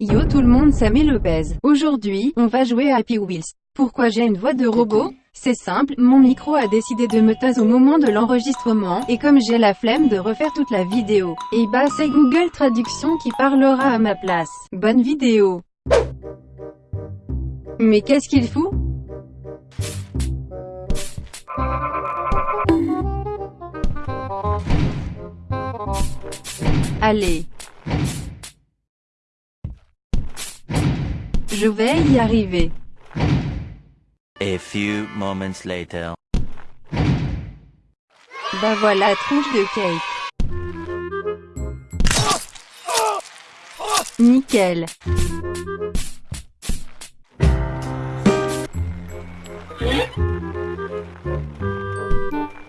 Yo tout le monde, Sammy Lopez. Aujourd'hui, on va jouer à Happy Wheels. Pourquoi j'ai une voix de robot? C'est simple, mon micro a décidé de me taire au moment de l'enregistrement, et comme j'ai la flemme de refaire toute la vidéo, et bah c'est Google Traduction qui parlera à ma place. Bonne vidéo Mais qu'est-ce qu'il fout Allez Je vais y arriver. A few moments later. Bah voilà, tronche de cake. Nickel.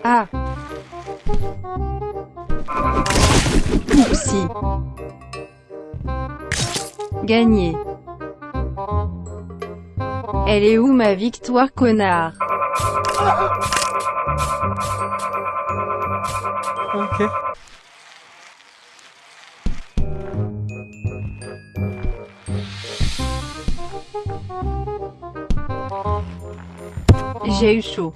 Ah. Oupsie. Gagné. Elle est où ma victoire, connard? Ok. J'ai eu chaud.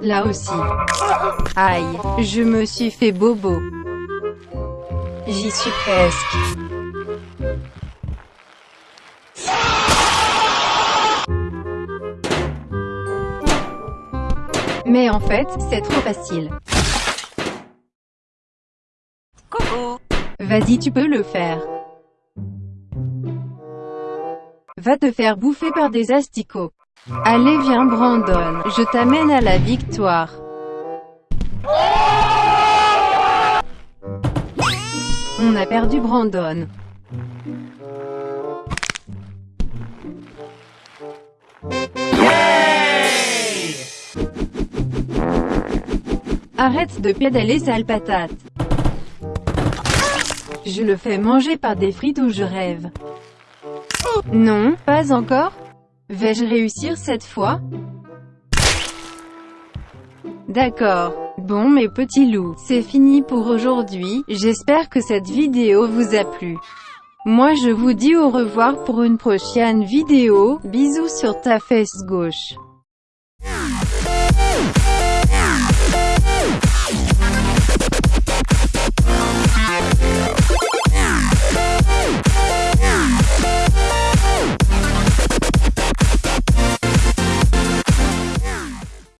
Là aussi. Aïe, je me suis fait bobo. J'y suis presque. Mais en fait, c'est trop facile. Coucou. Vas-y tu peux le faire. Va te faire bouffer par des asticots. Allez viens Brandon, je t'amène à la victoire. On a perdu Brandon. Arrête de pédaler sale patate. Je le fais manger par des frites ou je rêve. Non, pas encore Vais-je réussir cette fois? D'accord. Bon mes petits loups, c'est fini pour aujourd'hui, j'espère que cette vidéo vous a plu. Moi je vous dis au revoir pour une prochaine vidéo, bisous sur ta fesse gauche.